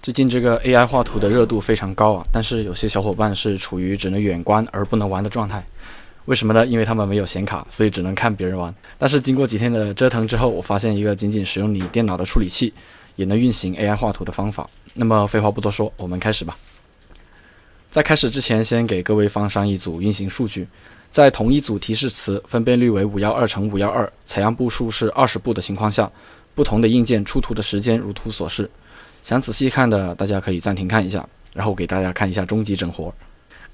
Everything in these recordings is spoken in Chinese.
最近这个 AI 画图的热度非常高啊，但是有些小伙伴是处于只能远观而不能玩的状态。为什么呢？因为他们没有显卡，所以只能看别人玩。但是经过几天的折腾之后，我发现一个仅仅使用你电脑的处理器也能运行 AI 画图的方法。那么废话不多说，我们开始吧。在开始之前，先给各位放上一组运行数据。在同一组提示词分辨率为五幺二乘五幺二，采样步数是二十步的情况下，不同的硬件出图的时间如图所示。想仔细看的，大家可以暂停看一下，然后给大家看一下终极整活。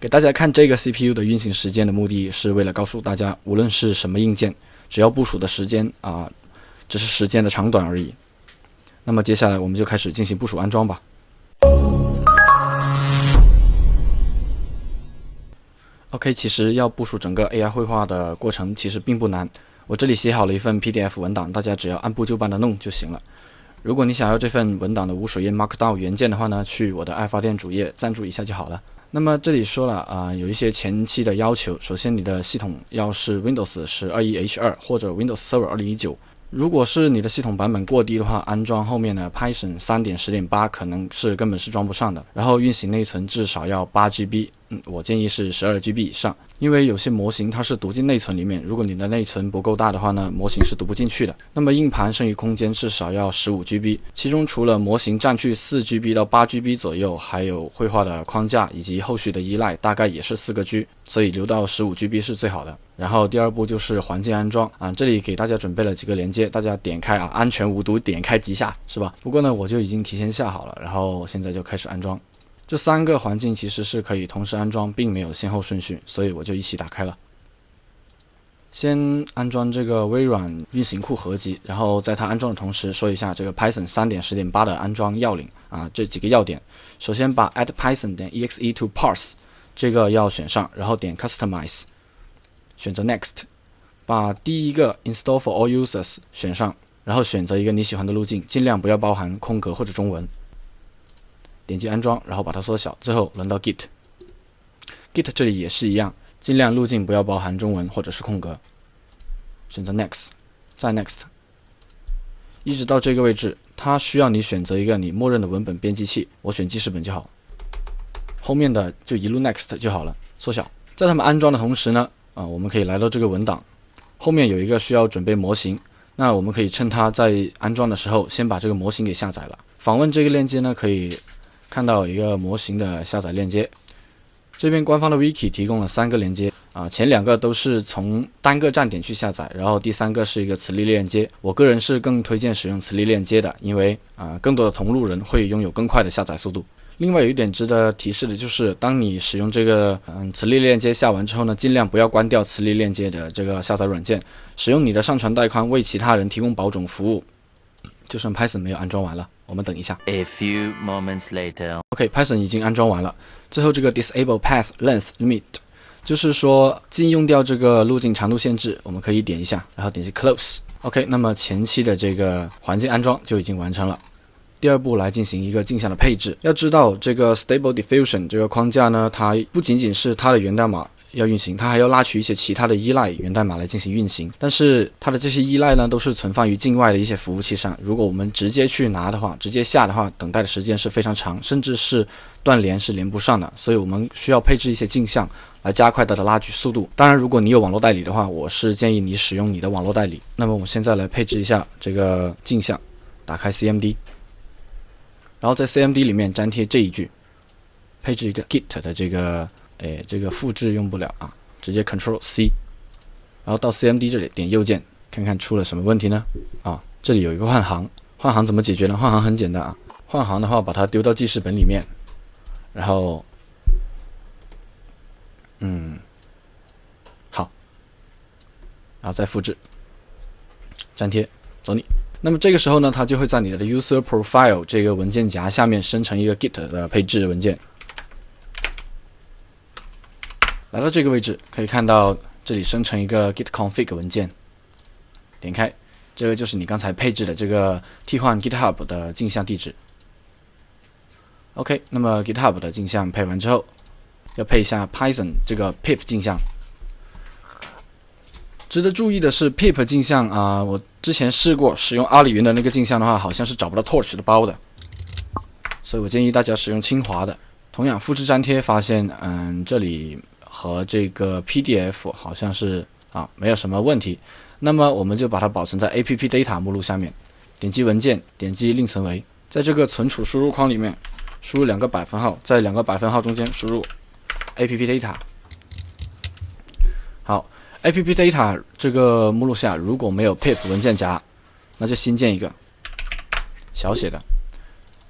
给大家看这个 CPU 的运行时间的目的是为了告诉大家，无论是什么硬件，只要部署的时间啊，只是时间的长短而已。那么接下来我们就开始进行部署安装吧。OK，其实要部署整个 AI 绘画的过程其实并不难，我这里写好了一份 PDF 文档，大家只要按部就班的弄就行了。如果你想要这份文档的无水印 Markdown 原件的话呢，去我的爱发电主页赞助一下就好了。那么这里说了啊，有一些前期的要求。首先，你的系统要是 Windows 十二一 H 二或者 Windows Server 二零一九。如果是你的系统版本过低的话，安装后面的 Python 三点十点八可能是根本是装不上的。然后运行内存至少要八 GB，嗯，我建议是十二 GB 以上，因为有些模型它是读进内存里面，如果你的内存不够大的话呢，模型是读不进去的。那么硬盘剩余空间至少要十五 GB，其中除了模型占据四 GB 到八 GB 左右，还有绘画的框架以及后续的依赖，大概也是四个 G，所以留到十五 GB 是最好的。然后第二步就是环境安装啊，这里给大家准备了几个连接，大家点开啊，安全无毒，点开即下，是吧？不过呢，我就已经提前下好了，然后现在就开始安装。这三个环境其实是可以同时安装，并没有先后顺序，所以我就一起打开了。先安装这个微软运行库合集，然后在它安装的同时说一下这个 Python 三点十点八的安装要领啊，这几个要点。首先把 add Python 点 exe to parse 这个要选上，然后点 customize。选择 Next，把第一个 Install for all users 选上，然后选择一个你喜欢的路径，尽量不要包含空格或者中文。点击安装，然后把它缩小。最后轮到 Git，Git 这里也是一样，尽量路径不要包含中文或者是空格。选择 Next，再 Next，一直到这个位置，它需要你选择一个你默认的文本编辑器，我选记事本就好。后面的就一路 Next 就好了。缩小，在他们安装的同时呢。啊，我们可以来到这个文档后面有一个需要准备模型，那我们可以趁它在安装的时候，先把这个模型给下载了。访问这个链接呢，可以看到一个模型的下载链接。这边官方的 wiki 提供了三个链接啊，前两个都是从单个站点去下载，然后第三个是一个磁力链接。我个人是更推荐使用磁力链接的，因为啊，更多的同路人会拥有更快的下载速度。另外有一点值得提示的就是，当你使用这个嗯磁力链接下完之后呢，尽量不要关掉磁力链接的这个下载软件，使用你的上传带宽为其他人提供保种服务。就算 Python 没有安装完了，我们等一下。A few moments later. OK，Python 已经安装完了。最后这个 Disable Path Length Limit，就是说禁用掉这个路径长度限制，我们可以点一下，然后点击 Close。OK，那么前期的这个环境安装就已经完成了。第二步来进行一个镜像的配置。要知道，这个 Stable Diffusion 这个框架呢，它不仅仅是它的源代码要运行，它还要拉取一些其他的依赖源代码来进行运行。但是它的这些依赖呢，都是存放于境外的一些服务器上。如果我们直接去拿的话，直接下的话，等待的时间是非常长，甚至是断连是连不上的。所以我们需要配置一些镜像来加快它的拉取速度。当然，如果你有网络代理的话，我是建议你使用你的网络代理。那么我现在来配置一下这个镜像，打开 CMD。然后在 CMD 里面粘贴这一句，配置一个 Git 的这个，哎，这个复制用不了啊，直接 Control C，然后到 CMD 这里点右键，看看出了什么问题呢？啊，这里有一个换行，换行怎么解决呢？换行很简单啊，换行的话把它丢到记事本里面，然后，嗯，好，然后再复制，粘贴，走你。那么这个时候呢，它就会在你的 user profile 这个文件夹下面生成一个 git 的配置文件。来到这个位置，可以看到这里生成一个 git config 文件。点开，这个就是你刚才配置的这个替换 GitHub 的镜像地址。OK，那么 GitHub 的镜像配完之后，要配一下 Python 这个 pip 镜像。值得注意的是，pip 镜像啊，我之前试过使用阿里云的那个镜像的话，好像是找不到 torch 的包的。所以我建议大家使用清华的。同样复制粘贴，发现嗯这里和这个 PDF 好像是啊没有什么问题。那么我们就把它保存在 App Data 目录下面，点击文件，点击另存为，在这个存储输入框里面输入两个百分号，在两个百分号中间输入 App Data。好，App Data 这个目录下如果没有 pip 文件夹，那就新建一个小写的，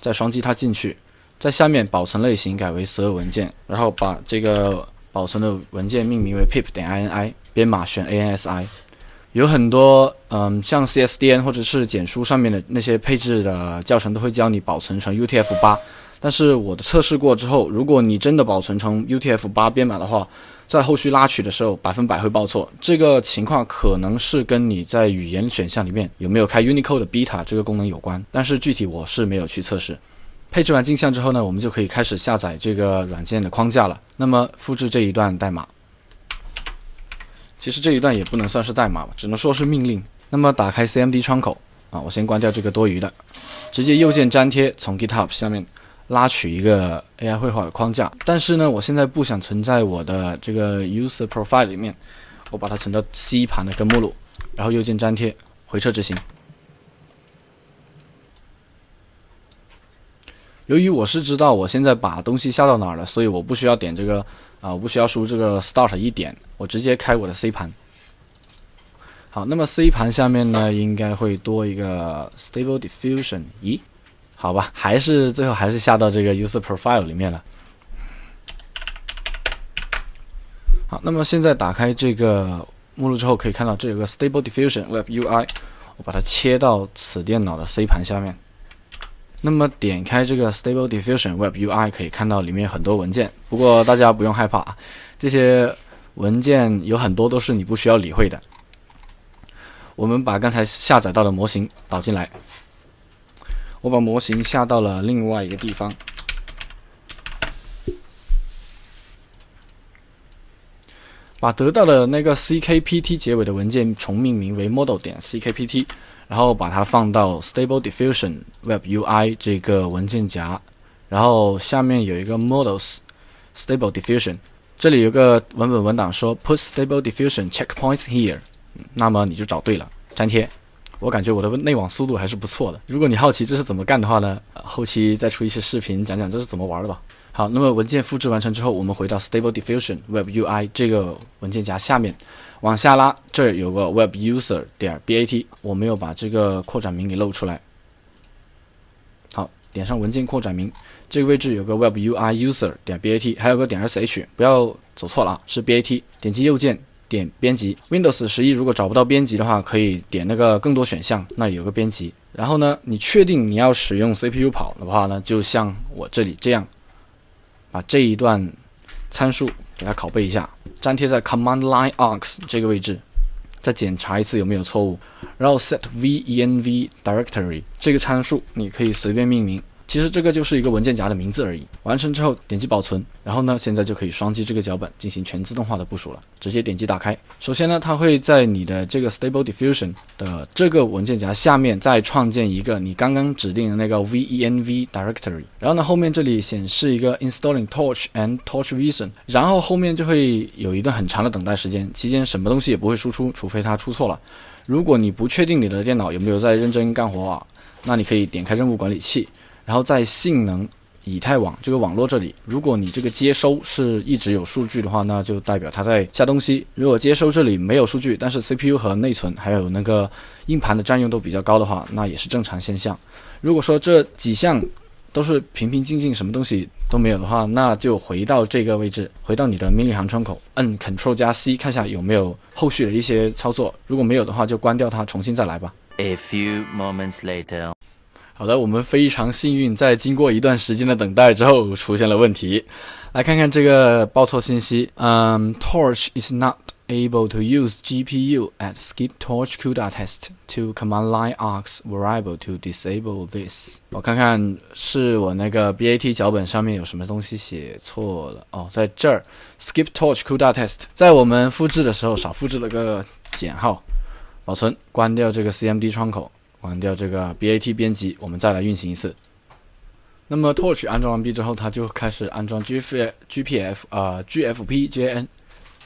再双击它进去。在下面保存类型改为所有文件，然后把这个保存的文件命名为 pip 点 ini，编码选 ANSI。有很多嗯，像 CSDN 或者是简书上面的那些配置的教程都会教你保存成 UTF-8，但是我的测试过之后，如果你真的保存成 UTF-8 编码的话，在后续拉取的时候百分百会报错。这个情况可能是跟你在语言选项里面有没有开 Unicode Beta 这个功能有关，但是具体我是没有去测试。配置完镜像之后呢，我们就可以开始下载这个软件的框架了。那么复制这一段代码，其实这一段也不能算是代码吧，只能说是命令。那么打开 CMD 窗口啊，我先关掉这个多余的，直接右键粘贴，从 GitHub 下面拉取一个 AI 绘画的框架。但是呢，我现在不想存在我的这个 User Profile 里面，我把它存到 C 盘的根目录，然后右键粘贴，回撤执行。由于我是知道我现在把东西下到哪儿了，所以我不需要点这个啊，我不需要输这个 start 一点，我直接开我的 C 盘。好，那么 C 盘下面呢，应该会多一个 Stable Diffusion。咦，好吧，还是最后还是下到这个 User Profile 里面了。好，那么现在打开这个目录之后，可以看到这有个 Stable Diffusion Web UI，我把它切到此电脑的 C 盘下面。那么点开这个 Stable Diffusion Web UI，可以看到里面很多文件。不过大家不用害怕啊，这些文件有很多都是你不需要理会的。我们把刚才下载到的模型导进来，我把模型下到了另外一个地方，把得到的那个 CKPT 结尾的文件重命名为 Model 点 CKPT。然后把它放到 Stable Diffusion Web UI 这个文件夹，然后下面有一个 Models Stable Diffusion，这里有个文本文档说 Put Stable Diffusion Checkpoints here，那么你就找对了，粘贴。我感觉我的内网速度还是不错的。如果你好奇这是怎么干的话呢，后期再出一些视频讲讲这是怎么玩的吧。好，那么文件复制完成之后，我们回到 Stable Diffusion Web UI 这个文件夹下面。往下拉，这儿有个 web user 点 bat，我没有把这个扩展名给露出来。好，点上文件扩展名，这个位置有个 web ui user 点 bat，还有个点 sh，不要走错了啊，是 bat。点击右键点编辑，Windows 十一如果找不到编辑的话，可以点那个更多选项，那有个编辑。然后呢，你确定你要使用 CPU 跑的话呢，就像我这里这样，把这一段参数给它拷贝一下。粘贴在 Command Line args 这个位置，再检查一次有没有错误，然后 set venv directory 这个参数你可以随便命名。其实这个就是一个文件夹的名字而已。完成之后点击保存，然后呢，现在就可以双击这个脚本进行全自动化的部署了。直接点击打开。首先呢，它会在你的这个 Stable Diffusion 的这个文件夹下面再创建一个你刚刚指定的那个 venv directory。然后呢，后面这里显示一个 Installing Torch and Torch Vision，然后后面就会有一段很长的等待时间，期间什么东西也不会输出，除非它出错了。如果你不确定你的电脑有没有在认真干活啊，那你可以点开任务管理器。然后在性能以太网这个网络这里，如果你这个接收是一直有数据的话，那就代表它在下东西。如果接收这里没有数据，但是 CPU 和内存还有那个硬盘的占用都比较高的话，那也是正常现象。如果说这几项都是平平静静，什么东西都没有的话，那就回到这个位置，回到你的命令行窗口，摁 Ctrl 加 C，看一下有没有后续的一些操作。如果没有的话，就关掉它，重新再来吧。A few moments later. 好的，我们非常幸运，在经过一段时间的等待之后，出现了问题。来看看这个报错信息。嗯，Torch is not able to use GPU at skip torch CUDA test to command line aux variable to disable this。我看看是我那个 BAT 脚本上面有什么东西写错了。哦，在这儿，skip torch CUDA test，在我们复制的时候少复制了个减号。保存，关掉这个 CMD 窗口。关掉这个 BAT 编辑，我们再来运行一次。那么 Torch 安装完毕之后，它就开始安装 GF GPF 啊 GFP JN，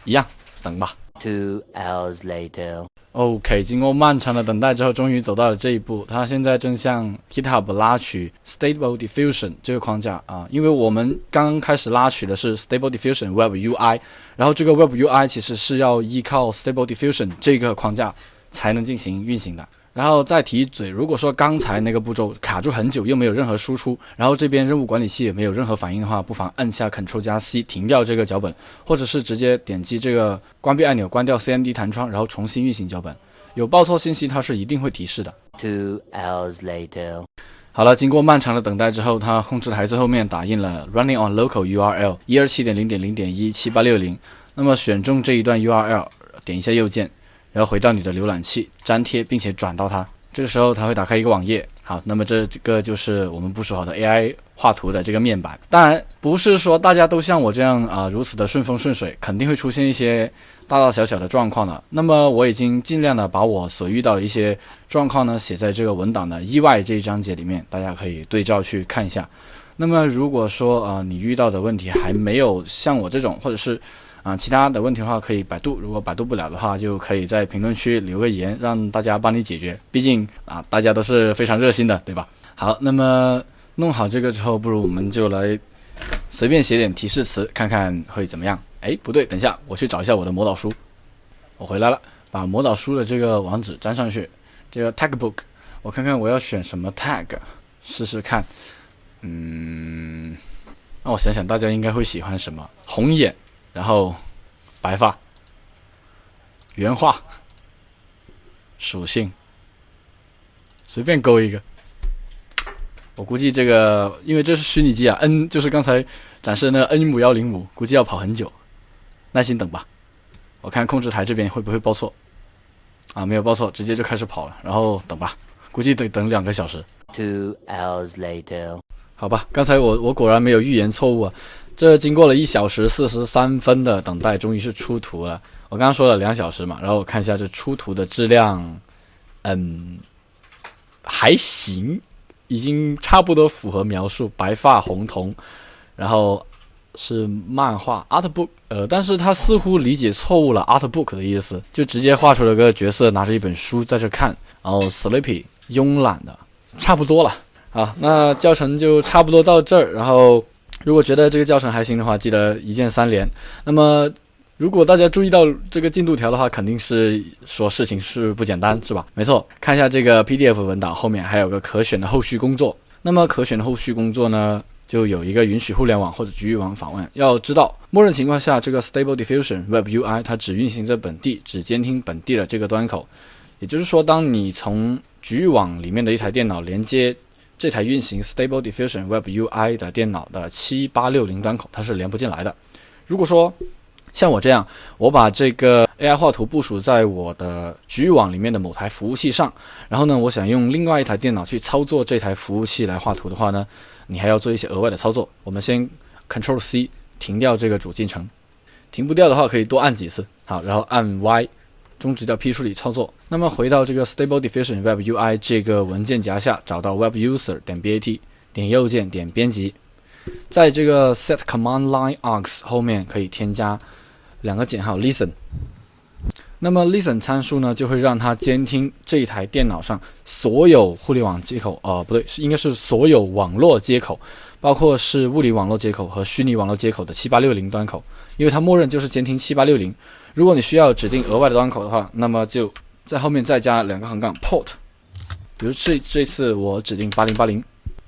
一样等吧。Two hours later. OK，经过漫长的等待之后，终于走到了这一步。它现在正向 GitHub 拉取 Stable Diffusion 这个框架啊，因为我们刚开始拉取的是 Stable Diffusion Web UI，然后这个 Web UI 其实是要依靠 Stable Diffusion 这个框架才能进行运行的。然后再提一嘴，如果说刚才那个步骤卡住很久，又没有任何输出，然后这边任务管理器也没有任何反应的话，不妨按下 Ctrl 加 C 停掉这个脚本，或者是直接点击这个关闭按钮，关掉 CMD 弹窗，然后重新运行脚本。有报错信息，它是一定会提示的。Two hours later. 好了，经过漫长的等待之后，它控制台最后面打印了 Running on Local URL 一二七点零点零点一七八六零。那么选中这一段 URL，点一下右键，然后回到你的浏览器，粘贴并且转到它。这个时候它会打开一个网页。好，那么这个就是我们部署好的 AI 画图的这个面板。当然，不是说大家都像我这样啊、如此的顺风顺水，肯定会出现一些大大小小的状况的。那么我已经尽量的把我所遇到的一些状况呢写在这个文档的意外这一章节里面，大家可以对照去看一下。那么如果说啊、你遇到的问题还没有像我这种，或者是啊、其他的问题的话，可以百度。如果百度不了的话，就可以在评论区留个言，让大家帮你解决。毕竟啊，大家都是非常热心的，对吧？好，那么弄好这个之后，不如我们就来随便写点提示词，看看会怎么样。哎，不对，等一下，我去找一下我的魔导书。我回来了，把魔导书的这个网址粘上去，这个 tag book，我看看我要选什么 tag，试试看。嗯，让我想想，大家应该会喜欢什么？红眼，然后白发，原画，属性，随便勾一个。我估计这个，因为这是虚拟机啊，N 就是刚才展示的那 N 五幺零五，估计要跑很久，耐心等吧。我看控制台这边会不会报错啊？没有报错，直接就开始跑了，然后等吧，估计得等两个小时。Two hours later. 好吧，刚才我我果然没有预言错误啊！这经过了一小时四十三分的等待，终于是出图了。我刚刚说了两小时嘛，然后我看一下这出图的质量，嗯，还行，已经差不多符合描述，白发红瞳，然后是漫画 art book，呃，但是他似乎理解错误了 art book 的意思，就直接画出了个角色拿着一本书在这看，然后 sleepy 慵懒的，差不多了。好，那教程就差不多到这儿。然后，如果觉得这个教程还行的话，记得一键三连。那么，如果大家注意到这个进度条的话，肯定是说事情是不简单，是吧？没错，看一下这个 PDF 文档后面还有个可选的后续工作。那么可选的后续工作呢，就有一个允许互联网或者局域网访问。要知道，默认情况下，这个 Stable Diffusion Web UI 它只运行在本地，只监听本地的这个端口。也就是说，当你从局域网里面的一台电脑连接这台运行 Stable Diffusion Web UI 的电脑的七八六零端口，它是连不进来的。如果说像我这样，我把这个 AI 画图部署在我的局域网里面的某台服务器上，然后呢，我想用另外一台电脑去操作这台服务器来画图的话呢，你还要做一些额外的操作。我们先 Control C 停掉这个主进程，停不掉的话可以多按几次，好，然后按 Y。终止掉批处理操作。那么回到这个 Stable Diffusion Web UI 这个文件夹下，找到 Web User 点 BAT，点右键点编辑，在这个 Set Command Line Aux 后面可以添加两个减号 Listen。那么 Listen 参数呢，就会让它监听这一台电脑上所有互联网接口，呃，不对，应该是所有网络接口，包括是物理网络接口和虚拟网络接口的七八六零端口，因为它默认就是监听七八六零。如果你需要指定额外的端口的话，那么就在后面再加两个横杠 port。比如这这次我指定八零八零，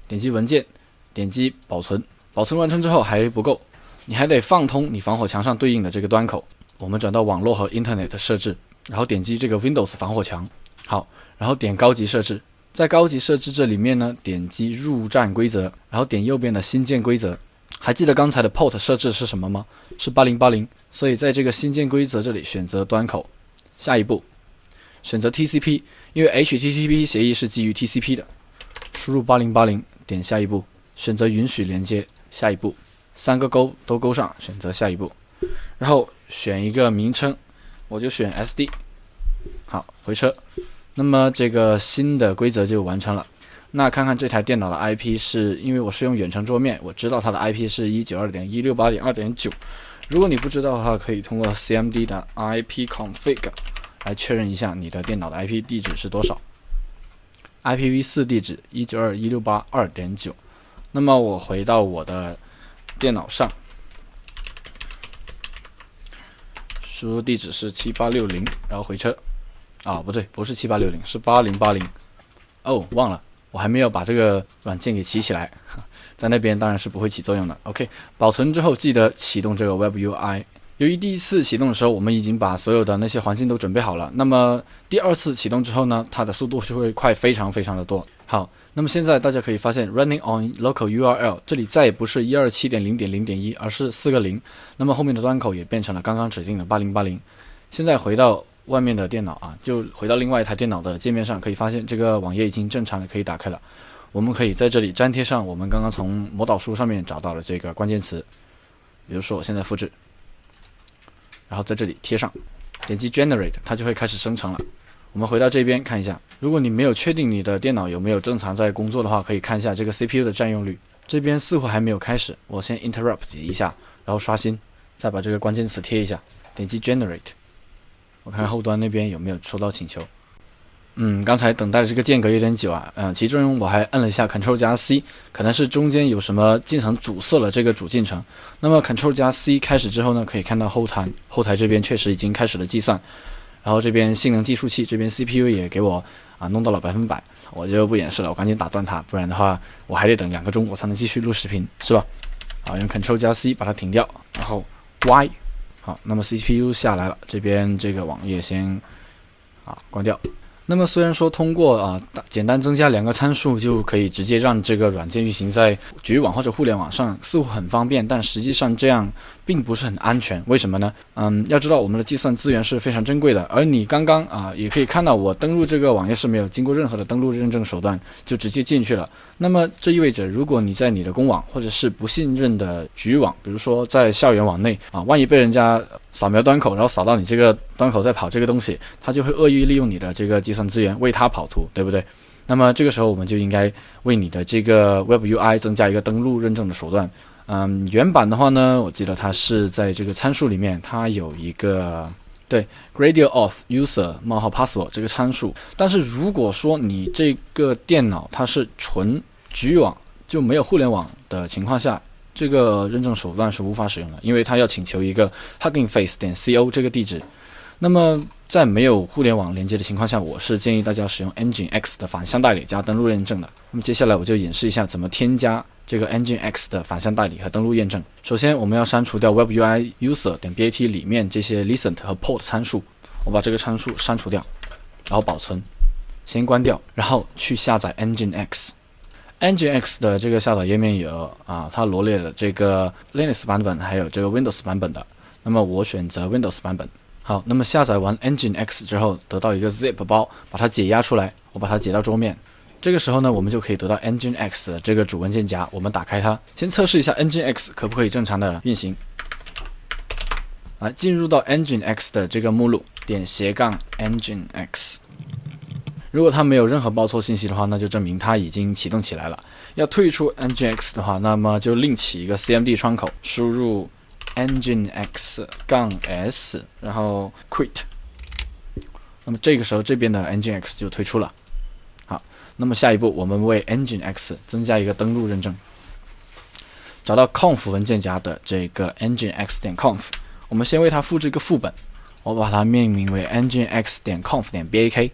点击文件，点击保存，保存完成之后还不够，你还得放通你防火墙上对应的这个端口。我们转到网络和 Internet 设置，然后点击这个 Windows 防火墙，好，然后点高级设置，在高级设置这里面呢，点击入站规则，然后点右边的新建规则。还记得刚才的 port 设置是什么吗？是八零八零。所以在这个新建规则这里选择端口，下一步选择 TCP，因为 HTTP 协议是基于 TCP 的。输入八零八零，点下一步，选择允许连接，下一步，三个勾都勾上，选择下一步，然后选一个名称，我就选 SD。好，回车。那么这个新的规则就完成了。那看看这台电脑的 IP 是因为我是用远程桌面，我知道它的 IP 是一九二点一六八点二点九。如果你不知道的话，可以通过 CMD 的 ipconfig 来确认一下你的电脑的 IP 地址是多少。IPv4 地址一九二一六八二点九。那么我回到我的电脑上，输入地址是七八六零，然后回车。啊，不对，不是七八六零，是八零八零。哦，忘了，我还没有把这个软件给起起来，在那边当然是不会起作用的。OK，保存之后记得启动这个 Web UI。由于第一次启动的时候我们已经把所有的那些环境都准备好了，那么第二次启动之后呢，它的速度就会快非常非常的多。好，那么现在大家可以发现，Running on local URL 这里再也不是一二七点零点零点一，而是四个零。那么后面的端口也变成了刚刚指定的八零八零。现在回到外面的电脑啊，就回到另外一台电脑的界面上，可以发现这个网页已经正常的可以打开了。我们可以在这里粘贴上我们刚刚从魔导书上面找到的这个关键词，比如说我现在复制。然后在这里贴上，点击 Generate，它就会开始生成了。我们回到这边看一下，如果你没有确定你的电脑有没有正常在工作的话，可以看一下这个 CPU 的占用率。这边似乎还没有开始，我先 Interrupt 一下，然后刷新，再把这个关键词贴一下，点击 Generate，看后端那边有没有收到请求。嗯，刚才等待的这个间隔有点久啊，嗯，其中我还摁了一下 Ctrl 加 C，可能是中间有什么进程阻塞了这个主进程。那么 Ctrl 加 C 开始之后呢，可以看到后台后台这边确实已经开始了计算，然后这边性能计数器这边 CPU 也给我啊弄到了百分百，我就不演示了，我赶紧打断它，不然的话我还得等两个钟我才能继续录视频，是吧？好，用 Ctrl 加 C 把它停掉，然后 Y，好，那么 CPU 下来了，这边这个网页先啊关掉。那么虽然说通过啊简单增加两个参数就可以直接让这个软件运行在局域网或者互联网上，似乎很方便，但实际上这样并不是很安全。为什么呢？嗯，要知道我们的计算资源是非常珍贵的，而你刚刚啊也可以看到我登录这个网页是没有经过任何的登录认证手段就直接进去了。那么这意味着，如果你在你的公网或者是不信任的局域网，比如说在校园网内啊，万一被人家扫描端口，然后扫到你这个端口在跑这个东西，他就会恶意利用你的这个计算资源为他跑图，对不对？那么这个时候我们就应该为你的这个 Web UI 增加一个登录认证的手段。嗯，原版的话呢，我记得它是在这个参数里面，它有一个。对，gradient of user 冒号 password 这个参数，但是如果说你这个电脑它是纯局域网，就没有互联网的情况下，这个认证手段是无法使用的，因为它要请求一个 hugging face 点 co 这个地址。那么在没有互联网连接的情况下，我是建议大家使用 Nginx 的反向代理加登录认证的。那么接下来我就演示一下怎么添加。这个 Engine X 的反向代理和登录验证。首先，我们要删除掉 Web UI User 点 BAT 里面这些 Listen 和 Port 参数。我把这个参数删除掉，然后保存，先关掉，然后去下载 Engine X。Engine X 的这个下载页面有啊，它罗列了这个 Linux 版本还有这个 Windows 版本的。那么我选择 Windows 版本。好，那么下载完 Engine X 之后，得到一个 Zip 包，把它解压出来，我把它解到桌面。这个时候呢，我们就可以得到 Nginx 的这个主文件夹。我们打开它，先测试一下 Nginx 可不可以正常的运行。来，进入到 Nginx 的这个目录，点斜杠 Nginx。如果它没有任何报错信息的话，那就证明它已经启动起来了。要退出 Nginx 的话，那么就另起一个 CMD 窗口，输入 Nginx 杠 S，然后 Quit。那么这个时候，这边的 Nginx 就退出了。好，那么下一步，我们为 Engine X 增加一个登录认证。找到 conf 文件夹的这个 Engine X 点 conf，我们先为它复制一个副本，我把它命名为 Engine X 点 conf 点 bak。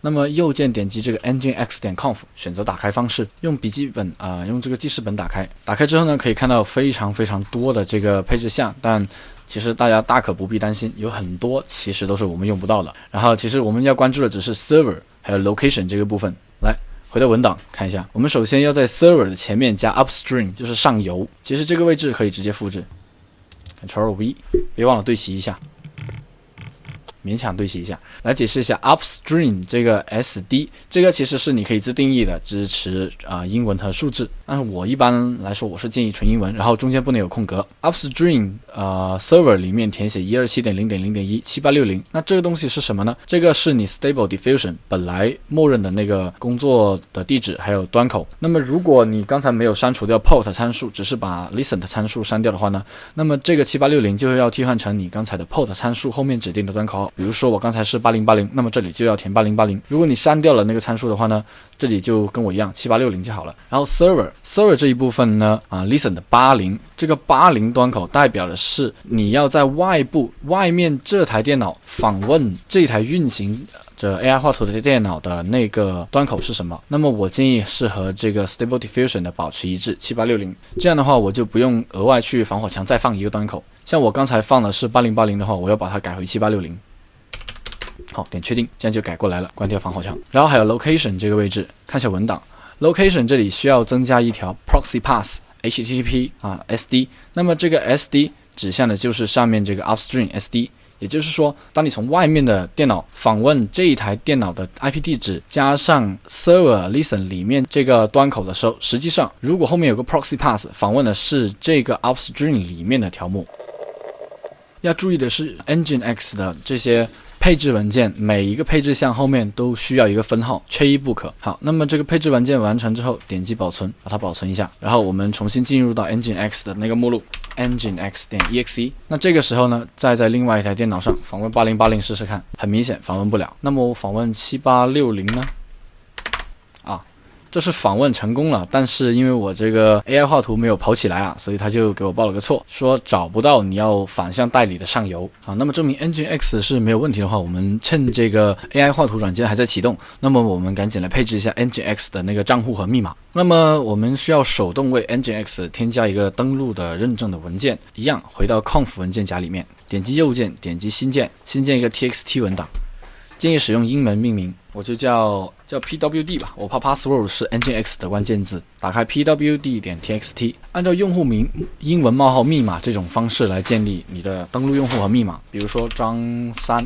那么右键点击这个 Engine X 点 conf，选择打开方式，用笔记本啊，用这个记事本打开。打开之后呢，可以看到非常非常多的这个配置项，但其实大家大可不必担心，有很多其实都是我们用不到的。然后其实我们要关注的只是 server 还有 location 这个部分。来，回到文档看一下，我们首先要在 server 的前面加 upstream，就是上游。其实这个位置可以直接复制，Ctrl V，别忘了对齐一下。勉强对齐一下。来解释一下 upstream 这个 SD，这个其实是你可以自定义的，支持啊、英文和数字。但是我一般来说我是建议纯英文，然后中间不能有空格。upstream 呃 server 里面填写一二七点零点零点一七八六零，那这个东西是什么呢？这个是你 Stable Diffusion 本来默认的那个工作的地址还有端口。那么如果你刚才没有删除掉 port 参数，只是把 listen 的参数删掉的话呢，那么这个七八六零就要替换成你刚才的 port 参数后面指定的端口。比如说我刚才是八零八零，那么这里就要填八零八零。如果你删掉了那个参数的话呢，这里就跟我一样七八六零就好了。然后 server server 这一部分呢，啊 listen 的八零，这个八零端口代表的是你要在外部外面这台电脑访问这台运行着 AI 画图的电脑的那个端口是什么？那么我建议是和这个 Stable Diffusion 的保持一致，七八六零。这样的话，我就不用额外去防火墙再放一个端口。像我刚才放的是八零八零的话，我要把它改回七八六零。好，点确定，这样就改过来了。关掉防火墙，然后还有 Location 这个位置，看一下文档。Location 这里需要增加一条 Proxy Pass HTTP 啊 SD，那么这个 SD 指向的就是上面这个 Upstream SD。也就是说，当你从外面的电脑访问这一台电脑的 IP 地址，加上 Server Listen 里面这个端口的时候，实际上如果后面有个 Proxy Pass 访问的是这个 Upstream 里面的条目。要注意的是，Nginx 的这些配置文件，每一个配置项后面都需要一个分号，缺一不可。好，那么这个配置文件完成之后，点击保存，把它保存一下，然后我们重新进入到 engine x 的那个目录，engine x 点 exe。那这个时候呢，再在另外一台电脑上访问八零八零试试看，很明显访问不了。那么我访问七八六零呢？这是访问成功了，但是因为我这个 AI 画图没有跑起来啊，所以他就给我报了个错，说找不到你要反向代理的上游啊。那么证明 Nginx 是没有问题的话，我们趁这个 AI 画图软件还在启动，那么我们赶紧来配置一下 Nginx 的那个账户和密码。那么我们需要手动为 Nginx 添加一个登录的认证的文件，一样回到 conf 文件夹里面，点击右键，点击新建，新建一个 txt 文档，建议使用英文命名。我就叫叫 pwd 吧，我怕 password 是 nginx 的关键字。打开 pwd 点 txt，按照用户名英文冒号密码这种方式来建立你的登录用户和密码。比如说张三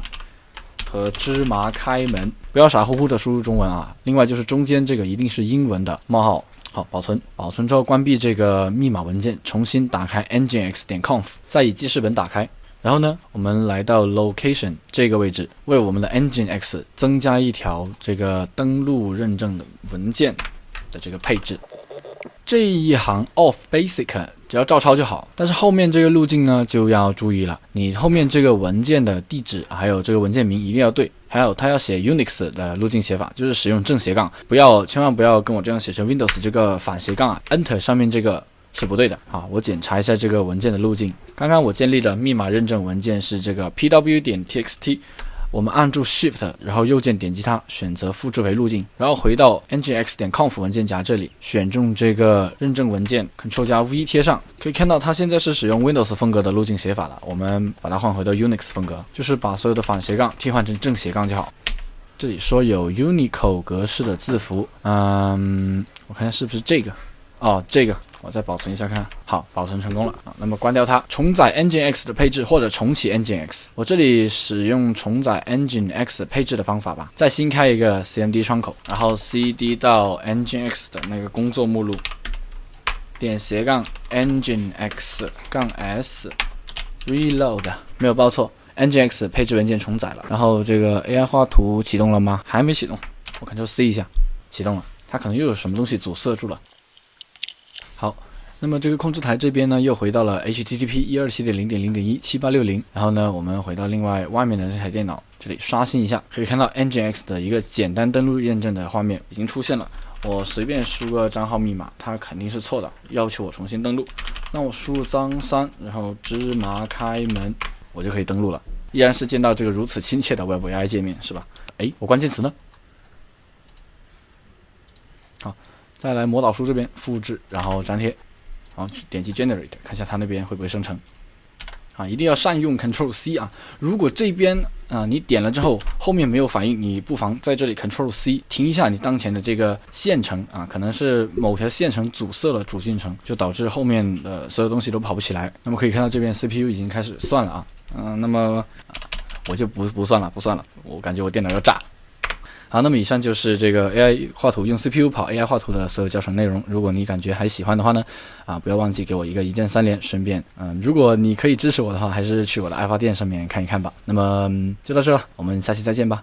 和芝麻开门，不要傻乎乎的输入中文啊。另外就是中间这个一定是英文的冒号。好，保存，保存之后关闭这个密码文件，重新打开 nginx 点 conf，再以记事本打开。然后呢，我们来到 location 这个位置，为我们的 engine x 增加一条这个登录认证的文件的这个配置。这一行 off basic 只要照抄就好，但是后面这个路径呢就要注意了，你后面这个文件的地址还有这个文件名一定要对，还有它要写 Unix 的路径写法，就是使用正斜杠，不要千万不要跟我这样写成 Windows 这个反斜杠啊，Enter 上面这个。是不对的啊！我检查一下这个文件的路径。刚刚我建立的密码认证文件是这个 pw 点 txt，我们按住 Shift，然后右键点击它，选择复制为路径，然后回到 nginx 点 conf 文件夹这里，选中这个认证文件，Ctrl 加 V 贴上，可以看到它现在是使用 Windows 风格的路径写法了。我们把它换回到 Unix 风格，就是把所有的反斜杠替换成正斜杠就好。这里说有 Unicode 格式的字符，嗯，我看下是不是这个？哦，这个。我再保存一下看，好，保存成功了啊。那么关掉它，重载 Nginx 的配置或者重启 Nginx。我这里使用重载 Nginx 配置的方法吧。再新开一个 CMD 窗口，然后 cd 到 Nginx 的那个工作目录，点斜杠 Nginx 杠 s reload，没有报错，Nginx 配置文件重载了。然后这个 AI 画图启动了吗？还没启动，我 Ctrl C 一下，启动了。它可能又有什么东西阻塞住了。那么这个控制台这边呢，又回到了 HTTP 一二七点零点零点一七八六零。然后呢，我们回到另外外面的这台电脑，这里刷新一下，可以看到 Nginx 的一个简单登录验证的画面已经出现了。我随便输个账号密码，它肯定是错的，要求我重新登录。那我输入张三，然后芝麻开门，我就可以登录了。依然是见到这个如此亲切的 Web AI 界面，是吧？哎，我关键词呢？好再来魔导书这边复制，然后粘贴，然后去，点击 Generate，看一下它那边会不会生成。啊，一定要善用 Control C 啊！如果这边啊你点了之后后面没有反应，你不妨在这里 Control C 停一下你当前的这个线程啊，可能是某条线程阻塞了主进程，就导致后面的所有东西都跑不起来。那么可以看到这边 CPU 已经开始算了啊，嗯，那么我就不不算了，不算了，我感觉我电脑要炸。好，那么以上就是这个 AI 画图用 CPU 跑 AI 画图的所有教程内容。如果你感觉还喜欢的话呢，啊，不要忘记给我一个一键三连。顺便，嗯，如果你可以支持我的话，还是去我的爱发店上面看一看吧。那么就到这了，我们下期再见吧。